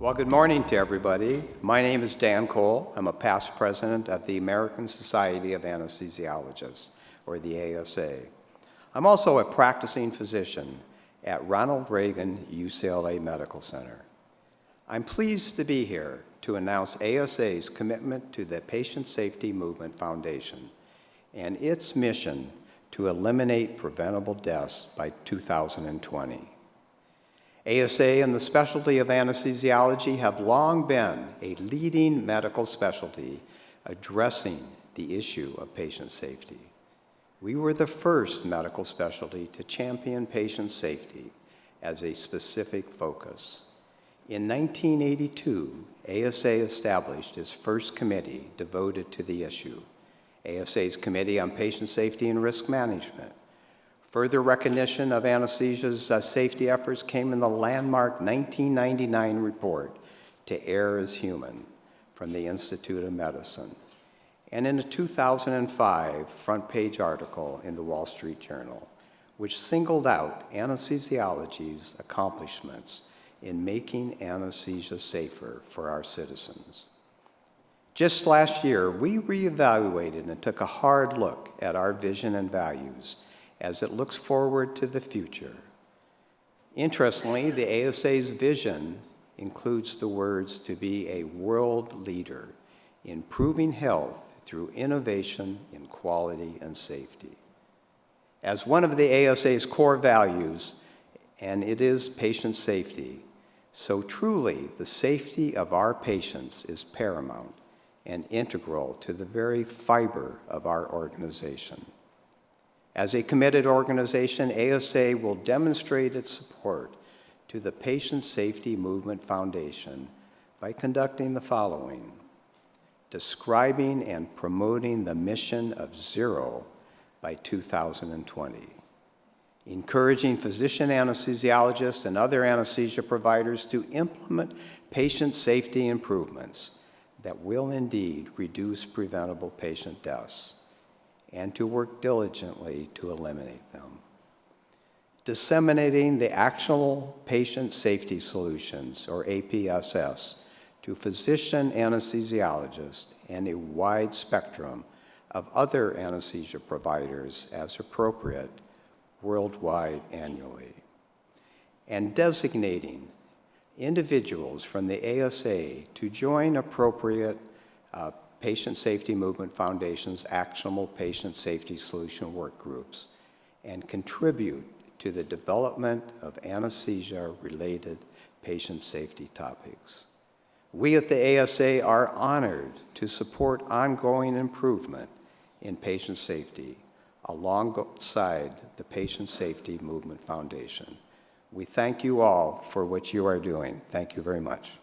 Well, good morning to everybody. My name is Dan Cole. I'm a past president of the American Society of Anesthesiologists, or the ASA. I'm also a practicing physician at Ronald Reagan UCLA Medical Center. I'm pleased to be here to announce ASA's commitment to the Patient Safety Movement Foundation and its mission to eliminate preventable deaths by 2020. ASA and the specialty of anesthesiology have long been a leading medical specialty addressing the issue of patient safety. We were the first medical specialty to champion patient safety as a specific focus. In 1982, ASA established its first committee devoted to the issue, ASA's Committee on Patient Safety and Risk Management. Further recognition of anesthesia's uh, safety efforts came in the landmark 1999 report, To Err is Human, from the Institute of Medicine, and in a 2005 front page article in the Wall Street Journal, which singled out anesthesiology's accomplishments in making anesthesia safer for our citizens. Just last year, we reevaluated and took a hard look at our vision and values as it looks forward to the future. Interestingly, the ASA's vision includes the words to be a world leader, improving health through innovation in quality and safety. As one of the ASA's core values, and it is patient safety, so truly the safety of our patients is paramount and integral to the very fiber of our organization. As a committed organization, ASA will demonstrate its support to the Patient Safety Movement Foundation by conducting the following. Describing and promoting the mission of zero by 2020. Encouraging physician anesthesiologists and other anesthesia providers to implement patient safety improvements that will indeed reduce preventable patient deaths and to work diligently to eliminate them. Disseminating the actionable patient safety solutions, or APSS, to physician anesthesiologists and a wide spectrum of other anesthesia providers as appropriate worldwide annually. And designating individuals from the ASA to join appropriate uh, Patient Safety Movement Foundation's actionable patient safety solution work groups and contribute to the development of anesthesia-related patient safety topics. We at the ASA are honored to support ongoing improvement in patient safety alongside the Patient Safety Movement Foundation. We thank you all for what you are doing. Thank you very much.